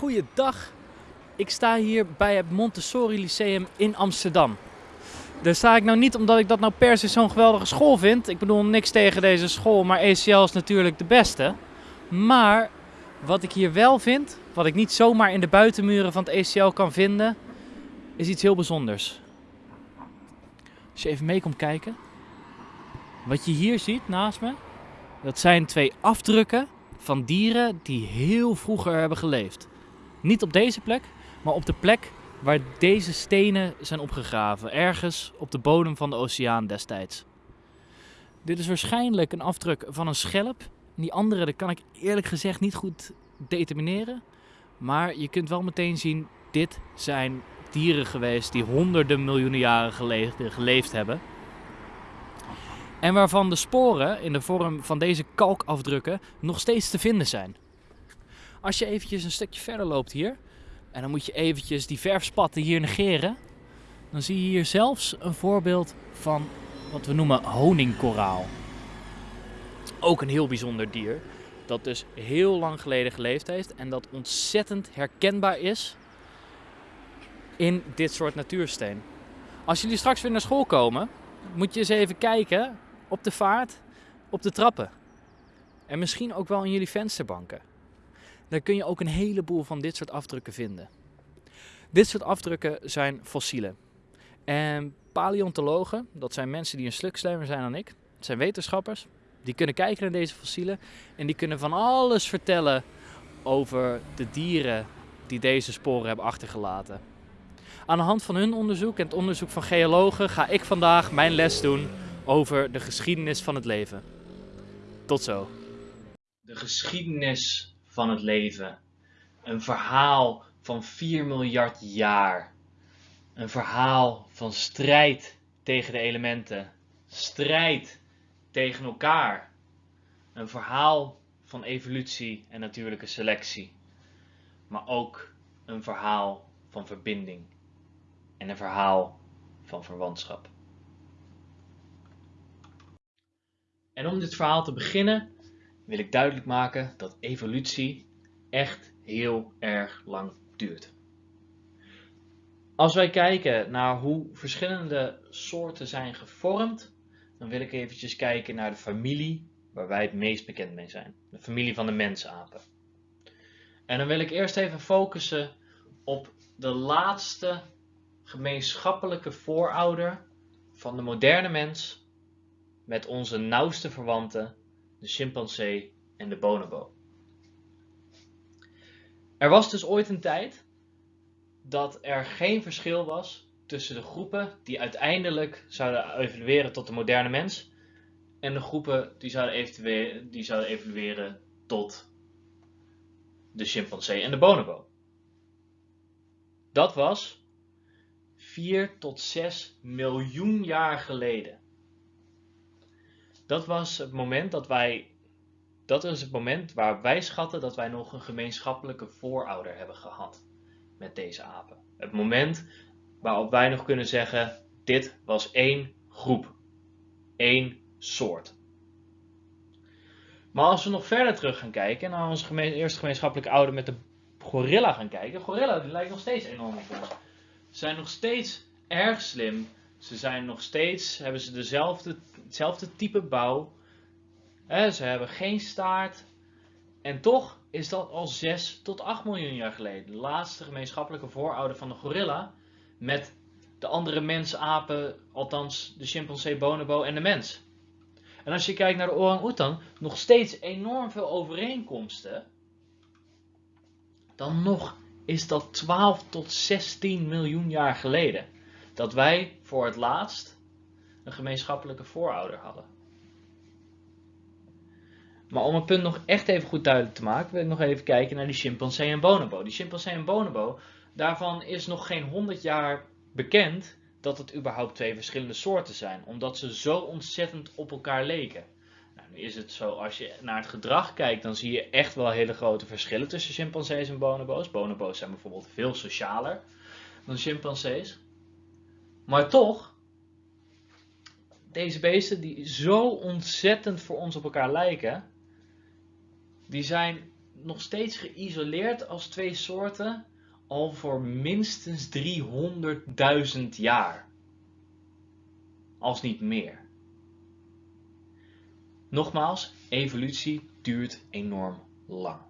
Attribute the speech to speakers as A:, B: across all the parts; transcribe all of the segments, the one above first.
A: Goeiedag. Ik sta hier bij het Montessori Lyceum in Amsterdam. Daar sta ik nou niet omdat ik dat nou per se zo'n geweldige school vind. Ik bedoel niks tegen deze school, maar ECL is natuurlijk de beste. Maar wat ik hier wel vind, wat ik niet zomaar in de buitenmuren van het ECL kan vinden, is iets heel bijzonders. Als je even mee komt kijken. Wat je hier ziet naast me, dat zijn twee afdrukken van dieren die heel vroeger hebben geleefd. Niet op deze plek, maar op de plek waar deze stenen zijn opgegraven. Ergens op de bodem van de oceaan destijds. Dit is waarschijnlijk een afdruk van een schelp. Die andere dat kan ik eerlijk gezegd niet goed determineren. Maar je kunt wel meteen zien, dit zijn dieren geweest die honderden miljoenen jaren geleden geleefd hebben. En waarvan de sporen in de vorm van deze kalkafdrukken nog steeds te vinden zijn. Als je eventjes een stukje verder loopt hier, en dan moet je eventjes die verfspatten hier negeren, dan zie je hier zelfs een voorbeeld van wat we noemen honingkoraal. Ook een heel bijzonder dier, dat dus heel lang geleden geleefd heeft en dat ontzettend herkenbaar is in dit soort natuursteen. Als jullie straks weer naar school komen, moet je eens even kijken op de vaart, op de trappen. En misschien ook wel in jullie vensterbanken. Daar kun je ook een heleboel van dit soort afdrukken vinden. Dit soort afdrukken zijn fossielen. En paleontologen, dat zijn mensen die een stuk slimmer zijn dan ik, zijn wetenschappers, die kunnen kijken naar deze fossielen en die kunnen van alles vertellen over de dieren die deze sporen hebben achtergelaten. Aan de hand van hun onderzoek en het onderzoek van geologen ga ik vandaag mijn les doen over de geschiedenis van het leven. Tot zo. De geschiedenis van het leven. Een verhaal van 4 miljard jaar. Een verhaal van strijd tegen de elementen. Strijd tegen elkaar. Een verhaal van evolutie en natuurlijke selectie. Maar ook een verhaal van verbinding. En een verhaal van verwantschap. En om dit verhaal te beginnen wil ik duidelijk maken dat evolutie echt heel erg lang duurt. Als wij kijken naar hoe verschillende soorten zijn gevormd, dan wil ik eventjes kijken naar de familie waar wij het meest bekend mee zijn. De familie van de mensapen. En dan wil ik eerst even focussen op de laatste gemeenschappelijke voorouder van de moderne mens met onze nauwste verwanten, de chimpansee en de bonobo. Er was dus ooit een tijd dat er geen verschil was tussen de groepen die uiteindelijk zouden evolueren tot de moderne mens en de groepen die zouden, die zouden evolueren tot de chimpansee en de bonobo. Dat was 4 tot 6 miljoen jaar geleden. Dat was het moment dat wij. Dat is het moment waar wij schatten dat wij nog een gemeenschappelijke voorouder hebben gehad met deze apen. Het moment waarop wij nog kunnen zeggen: dit was één groep, één soort. Maar als we nog verder terug gaan kijken en naar onze eerste gemeenschappelijke ouder met de gorilla gaan kijken, gorilla die lijkt nog steeds enorm op. Ze zijn nog steeds erg slim, ze zijn nog steeds, hebben ze dezelfde, hetzelfde type bouw. ze hebben geen staart. En toch is dat al 6 tot 8 miljoen jaar geleden. De laatste gemeenschappelijke voorouder van de gorilla. Met de andere mensapen, althans de chimpansee, bonobo en de mens. En als je kijkt naar de orang-oetan, nog steeds enorm veel overeenkomsten. Dan nog is dat 12 tot 16 miljoen jaar geleden dat wij voor het laatst een gemeenschappelijke voorouder hadden. Maar om het punt nog echt even goed duidelijk te maken, wil ik nog even kijken naar die chimpansee en bonobo. Die chimpansee en bonobo, daarvan is nog geen 100 jaar bekend dat het überhaupt twee verschillende soorten zijn, omdat ze zo ontzettend op elkaar leken. Nou, nu is het zo, als je naar het gedrag kijkt, dan zie je echt wel hele grote verschillen tussen chimpansees en bonobo's. Bonobo's zijn bijvoorbeeld veel socialer dan chimpansees. Maar toch, deze beesten die zo ontzettend voor ons op elkaar lijken, die zijn nog steeds geïsoleerd als twee soorten al voor minstens 300.000 jaar. Als niet meer. Nogmaals, evolutie duurt enorm lang.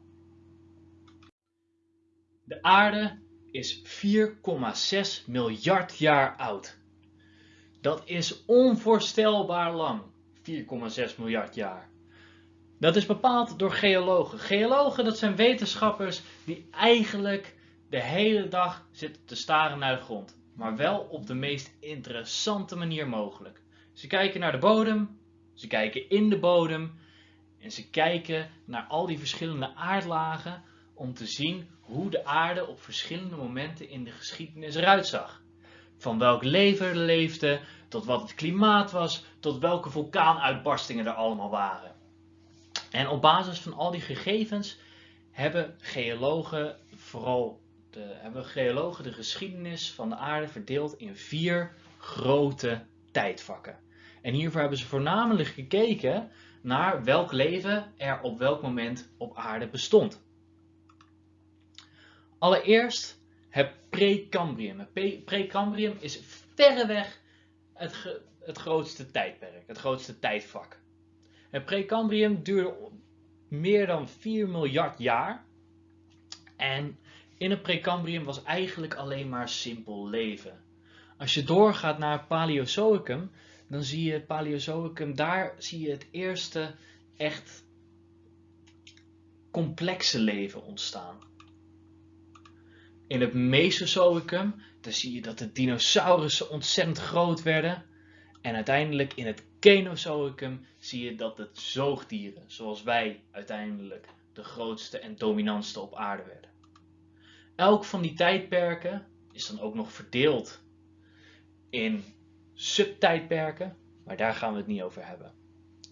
A: De aarde is 4,6 miljard jaar oud. Dat is onvoorstelbaar lang. 4,6 miljard jaar. Dat is bepaald door geologen. Geologen, dat zijn wetenschappers die eigenlijk de hele dag zitten te staren naar de grond. Maar wel op de meest interessante manier mogelijk. Ze kijken naar de bodem, ze kijken in de bodem en ze kijken naar al die verschillende aardlagen om te zien hoe de aarde op verschillende momenten in de geschiedenis eruit zag. Van welk leven er leefde, tot wat het klimaat was, tot welke vulkaanuitbarstingen er allemaal waren. En op basis van al die gegevens hebben geologen vooral de, hebben geologen de geschiedenis van de aarde verdeeld in vier grote tijdvakken. En hiervoor hebben ze voornamelijk gekeken naar welk leven er op welk moment op aarde bestond. Allereerst het Precambrium. Het Precambrium is verreweg het, het grootste tijdperk, het grootste tijdvak. Het Precambrium duurde meer dan 4 miljard jaar. En in het Precambrium was eigenlijk alleen maar simpel leven. Als je doorgaat naar het Paleozoicum, dan zie je het Paleozoicum, daar zie je het eerste echt complexe leven ontstaan. In het Mesozoicum, dan zie je dat de dinosaurussen ontzettend groot werden. En uiteindelijk in het Kenozoicum zie je dat het zoogdieren, zoals wij, uiteindelijk de grootste en dominantste op aarde werden. Elk van die tijdperken is dan ook nog verdeeld in subtijdperken, maar daar gaan we het niet over hebben.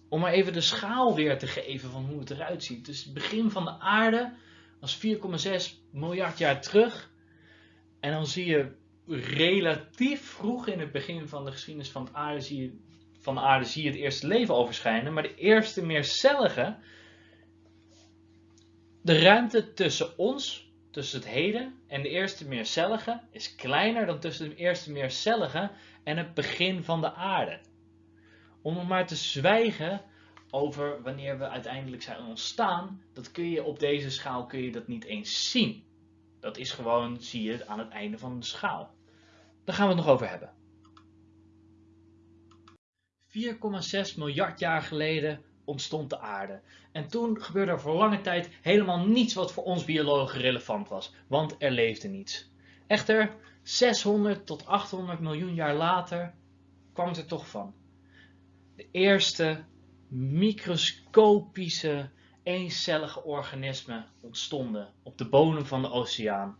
A: Om maar even de schaal weer te geven van hoe het eruit ziet. Dus het begin van de aarde was 4,6 miljard jaar terug. En dan zie je relatief vroeg in het begin van de geschiedenis van, aarde zie je, van de aarde zie je het eerste leven overschijnen. Maar de eerste meercellige, de ruimte tussen ons, tussen het heden en de eerste meercellige, is kleiner dan tussen de eerste meercellige en het begin van de aarde. Om maar te zwijgen over wanneer we uiteindelijk zijn ontstaan, dat kun je op deze schaal kun je dat niet eens zien. Dat is gewoon, zie je aan het einde van de schaal. Daar gaan we het nog over hebben. 4,6 miljard jaar geleden ontstond de aarde. En toen gebeurde er voor lange tijd helemaal niets wat voor ons biologen relevant was, want er leefde niets. Echter, 600 tot 800 miljoen jaar later kwam het er toch van. De eerste microscopische eencellige organismen ontstonden op de bodem van de oceaan,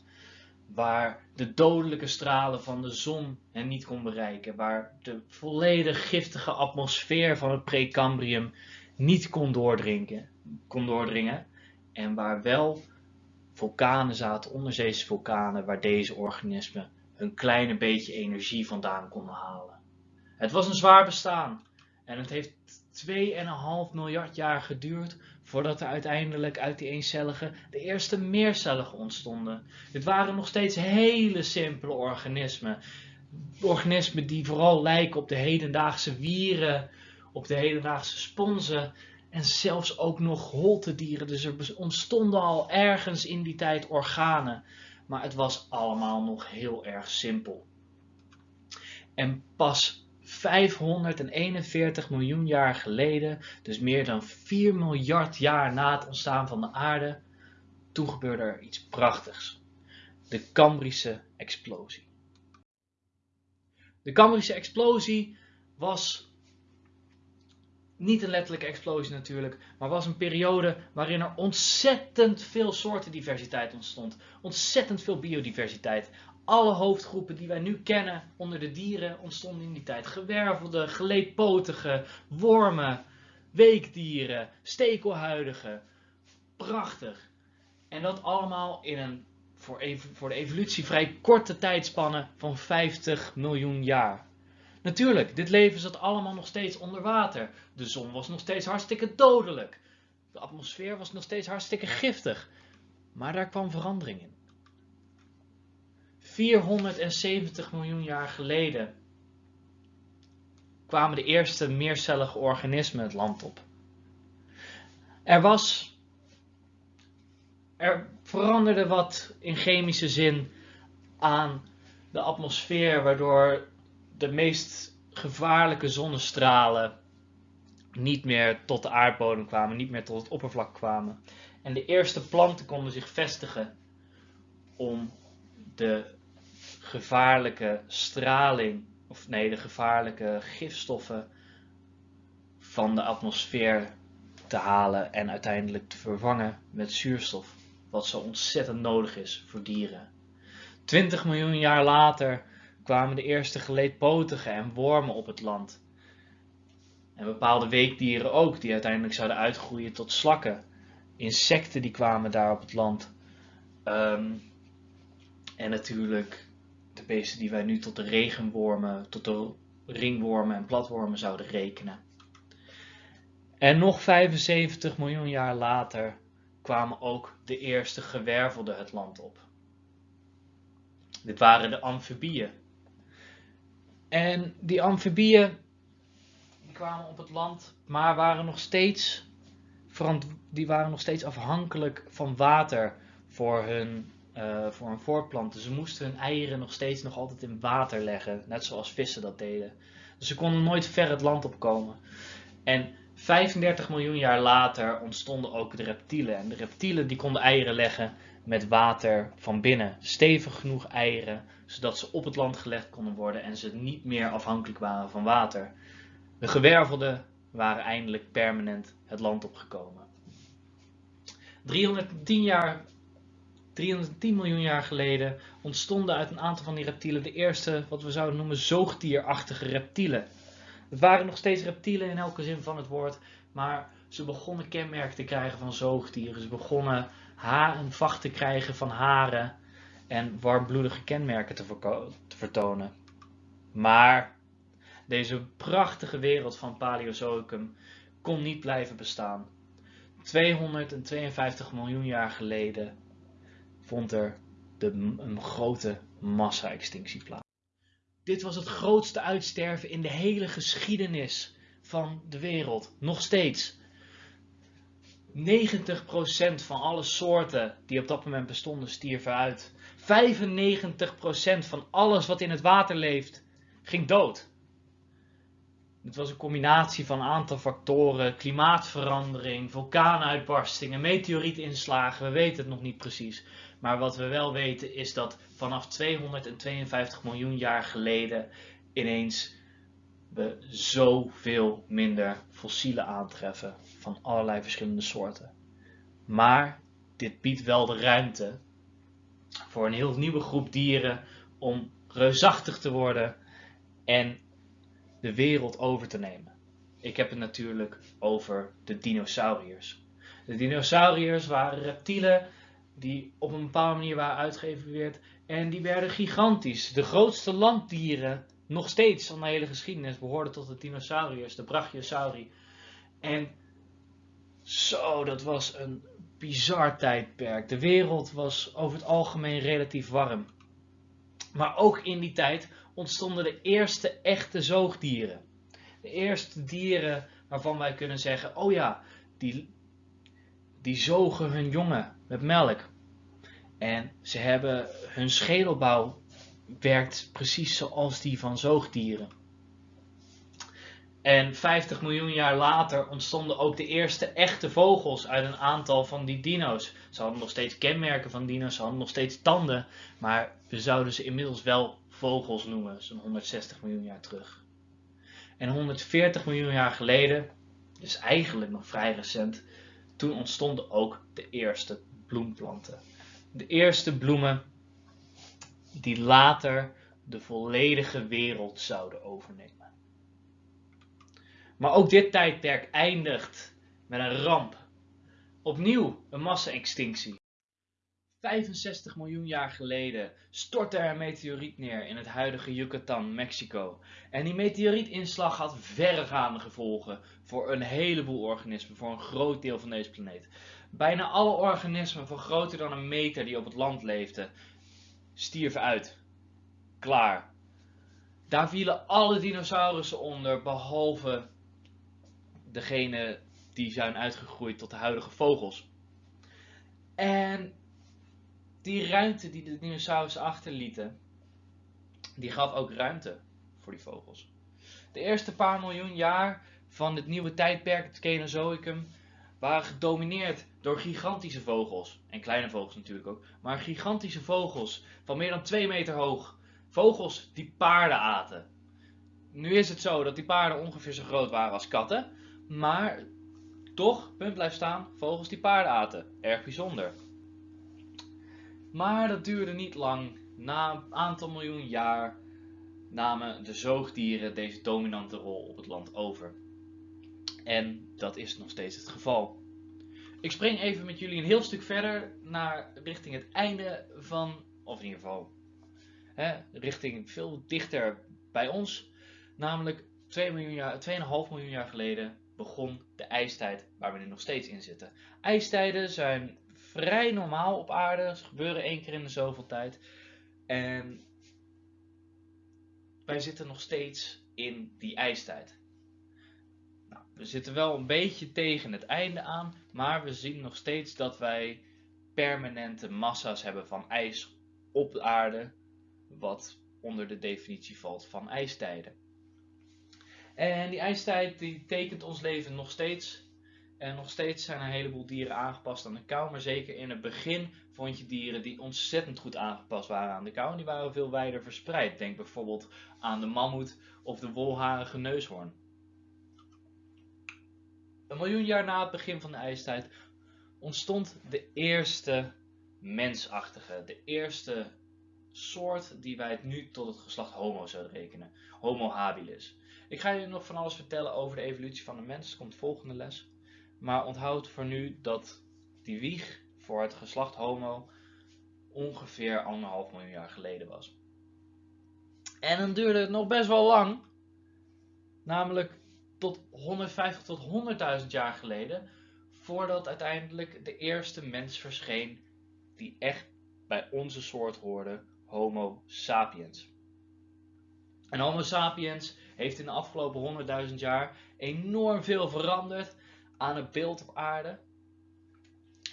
A: waar de dodelijke stralen van de zon hen niet kon bereiken, waar de volledig giftige atmosfeer van het Precambrium niet kon doordringen, kon doordringen en waar wel vulkanen zaten, onderzeese vulkanen, waar deze organismen een kleine beetje energie vandaan konden halen. Het was een zwaar bestaan en het heeft 2,5 miljard jaar geduurd voordat er uiteindelijk uit die eencellige de eerste meercellige ontstonden. Dit waren nog steeds hele simpele organismen. Organismen die vooral lijken op de hedendaagse wieren, op de hedendaagse sponsen en zelfs ook nog holtedieren. Dus er ontstonden al ergens in die tijd organen. Maar het was allemaal nog heel erg simpel. En pas 541 miljoen jaar geleden, dus meer dan 4 miljard jaar na het ontstaan van de aarde, toen gebeurde er iets prachtigs. De Cambrische explosie. De Cambrische explosie was niet een letterlijke explosie natuurlijk, maar was een periode waarin er ontzettend veel soortendiversiteit ontstond. Ontzettend veel biodiversiteit alle hoofdgroepen die wij nu kennen onder de dieren ontstonden in die tijd. Gewervelde, geleedpotige, wormen, weekdieren, stekelhuidige. Prachtig. En dat allemaal in een voor, voor de evolutie vrij korte tijdspanne van 50 miljoen jaar. Natuurlijk, dit leven zat allemaal nog steeds onder water. De zon was nog steeds hartstikke dodelijk. De atmosfeer was nog steeds hartstikke giftig, maar daar kwam verandering in. 470 miljoen jaar geleden kwamen de eerste meercellige organismen het land op. Er was. Er veranderde wat in chemische zin aan de atmosfeer, waardoor de meest gevaarlijke zonnestralen niet meer tot de aardbodem kwamen, niet meer tot het oppervlak kwamen. En de eerste planten konden zich vestigen om de gevaarlijke straling, of nee, de gevaarlijke gifstoffen van de atmosfeer te halen en uiteindelijk te vervangen met zuurstof, wat zo ontzettend nodig is voor dieren. 20 miljoen jaar later kwamen de eerste geleedpotigen en wormen op het land. En bepaalde weekdieren ook, die uiteindelijk zouden uitgroeien tot slakken. Insecten die kwamen daar op het land. Ehm, en natuurlijk die wij nu tot de regenwormen, tot de ringwormen en platwormen zouden rekenen. En nog 75 miljoen jaar later kwamen ook de eerste gewervelden het land op. Dit waren de amfibieën. En die amfibieën die kwamen op het land, maar waren nog steeds, die waren nog steeds afhankelijk van water voor hun, uh, voor hun voortplanten. Ze moesten hun eieren nog steeds nog altijd in water leggen, net zoals vissen dat deden. Dus ze konden nooit ver het land opkomen. En 35 miljoen jaar later ontstonden ook de reptielen. En de reptielen die konden eieren leggen met water van binnen. Stevig genoeg eieren, zodat ze op het land gelegd konden worden en ze niet meer afhankelijk waren van water. De gewervelden waren eindelijk permanent het land opgekomen. 310, jaar, 310 miljoen jaar geleden ontstonden uit een aantal van die reptielen de eerste, wat we zouden noemen, zoogdierachtige reptielen. Het waren nog steeds reptielen in elke zin van het woord, maar ze begonnen kenmerken te krijgen van zoogdieren. Ze begonnen haar, vacht te krijgen van haren en warmbloedige kenmerken te, te vertonen. Maar deze prachtige wereld van Paleozoicum kon niet blijven bestaan. 252 miljoen jaar geleden vond er de, een grote massa-extinctie plaats. Dit was het grootste uitsterven in de hele geschiedenis van de wereld. Nog steeds. 90% van alle soorten die op dat moment bestonden stierven uit. 95% van alles wat in het water leeft ging dood. Het was een combinatie van een aantal factoren: klimaatverandering, vulkaanuitbarstingen, meteorietinslagen. We weten het nog niet precies. Maar wat we wel weten is dat vanaf 252 miljoen jaar geleden ineens we zoveel minder fossielen aantreffen van allerlei verschillende soorten. Maar dit biedt wel de ruimte voor een heel nieuwe groep dieren om reusachtig te worden en de wereld over te nemen. Ik heb het natuurlijk over de dinosauriërs. De dinosauriërs waren reptielen die op een bepaalde manier waren uitgeëvalueerd en die werden gigantisch. De grootste landdieren, nog steeds van de hele geschiedenis, behoorden tot de dinosauriërs, de brachiosauri. En zo, dat was een bizar tijdperk. De wereld was over het algemeen relatief warm. Maar ook in die tijd ontstonden de eerste echte zoogdieren. De eerste dieren waarvan wij kunnen zeggen, oh ja, die, die zogen hun jongen met melk. En ze hebben hun schedelbouw werkt precies zoals die van zoogdieren. En 50 miljoen jaar later ontstonden ook de eerste echte vogels uit een aantal van die dino's. Ze hadden nog steeds kenmerken van dino's, ze hadden nog steeds tanden, maar we zouden ze inmiddels wel vogels noemen, zo'n 160 miljoen jaar terug. En 140 miljoen jaar geleden, dus eigenlijk nog vrij recent, toen ontstonden ook de eerste bloemplanten. De eerste bloemen die later de volledige wereld zouden overnemen. Maar ook dit tijdperk eindigt met een ramp. Opnieuw een massa-extinctie.
B: 65 miljoen jaar geleden stortte er een meteoriet neer in het huidige Yucatan, Mexico. En die meteorietinslag had verregaande gevolgen voor een heleboel organismen, voor een groot deel van deze planeet. Bijna alle organismen van groter dan een meter die op het land leefden, stierven uit. Klaar. Daar vielen alle dinosaurussen onder, behalve degene die zijn uitgegroeid tot de huidige vogels. En die ruimte die de dinosaurussen achterlieten, die gaf ook ruimte voor die vogels. De eerste paar miljoen jaar van het nieuwe tijdperk, het Cenozoicum, waren gedomineerd door gigantische vogels. En kleine vogels natuurlijk ook. Maar gigantische vogels van meer dan 2 meter hoog. Vogels die paarden aten. Nu is het zo dat die paarden ongeveer zo groot waren als katten. Maar toch, punt blijft staan, vogels die paarden aten. Erg bijzonder. Maar dat duurde niet lang. Na een aantal miljoen jaar namen de zoogdieren deze dominante rol op het land over. En dat is nog steeds het geval. Ik spring even met jullie een heel stuk verder naar richting het einde van, of in ieder geval, hè, richting veel dichter bij ons. Namelijk 2 miljoen jaar, 2,5 miljoen jaar geleden begon de ijstijd waar we nu nog steeds in zitten. Ijstijden zijn vrij normaal op aarde. Ze gebeuren één keer in de zoveel tijd. En wij zitten nog steeds in die ijstijd. Nou, we zitten wel een beetje tegen het einde aan, maar we zien nog steeds dat wij permanente massa's hebben van ijs op de aarde, wat onder de definitie valt van ijstijden. En die ijstijd die tekent ons leven nog steeds. En nog steeds zijn een heleboel dieren aangepast aan de kou. Maar zeker in het begin vond je dieren die ontzettend goed aangepast waren aan de kou. En die waren veel wijder verspreid. Denk bijvoorbeeld aan de mammoet of de wolharige neushoorn. Een miljoen jaar na het begin van de ijstijd ontstond de eerste mensachtige, de eerste soort die wij nu tot het geslacht Homo zouden rekenen. Homo habilis. Ik ga je nog van alles vertellen over de evolutie van de mens. Komt volgende les. Maar onthoud voor nu dat die wieg voor het geslacht Homo ongeveer anderhalf miljoen jaar geleden was. En dan duurde het nog best wel lang. Namelijk tot 150 tot 100.000 jaar geleden. Voordat uiteindelijk de eerste mens verscheen die echt bij onze soort hoorde. Homo sapiens. En Homo sapiens heeft in de afgelopen 100.000 jaar enorm veel veranderd aan het beeld op aarde.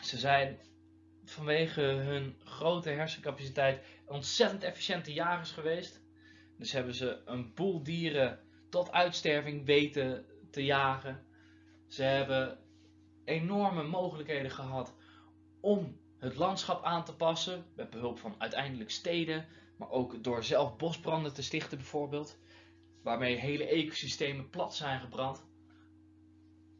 B: Ze zijn vanwege hun grote hersencapaciteit ontzettend efficiënte jagers geweest. Dus hebben ze een boel dieren tot uitsterving weten te jagen. Ze hebben enorme mogelijkheden gehad om het landschap aan te passen. Met behulp van uiteindelijk steden, maar ook door zelf bosbranden te stichten bijvoorbeeld. Waarmee hele ecosystemen plat zijn gebrand.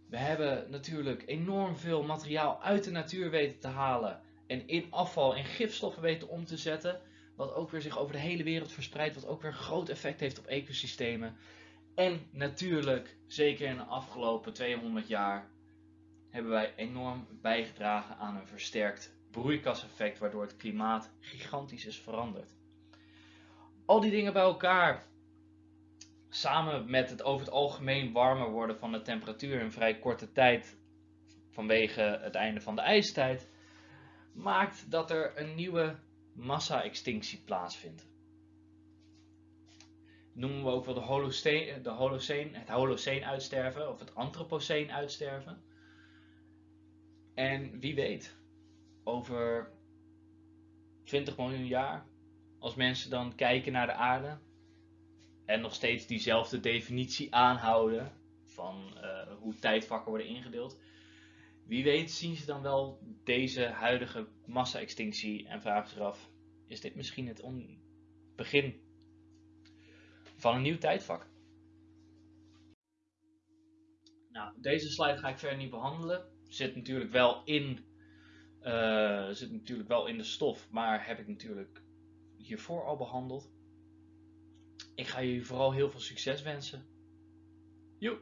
B: We hebben natuurlijk enorm veel materiaal uit de natuur weten te halen en in afval en gifstoffen weten om te zetten. Wat ook weer zich over de hele wereld verspreidt, wat ook weer een groot effect heeft op ecosystemen. En natuurlijk, zeker in de afgelopen 200 jaar, hebben wij enorm bijgedragen aan een versterkt broeikaseffect, waardoor het klimaat gigantisch is veranderd. Al die dingen bij elkaar samen met het over het algemeen warmer worden van de temperatuur in vrij korte tijd vanwege het einde van de ijstijd, maakt dat er een nieuwe massa-extinctie plaatsvindt. noemen we ook wel de Holocene, Holocene, het Holocene uitsterven of het Anthropocene uitsterven. En wie weet, over 20 miljoen jaar, als mensen dan kijken naar de aarde, en nog steeds diezelfde definitie aanhouden van uh, hoe tijdvakken worden ingedeeld. Wie weet zien ze dan wel deze huidige massa-extinctie en vragen zich af: is dit misschien het begin van een nieuw tijdvak? Nou, deze slide ga ik verder niet behandelen. Zit natuurlijk wel in, uh, zit natuurlijk wel in de stof, maar heb ik natuurlijk hiervoor al behandeld. Ik ga jullie vooral heel veel succes wensen. Joep!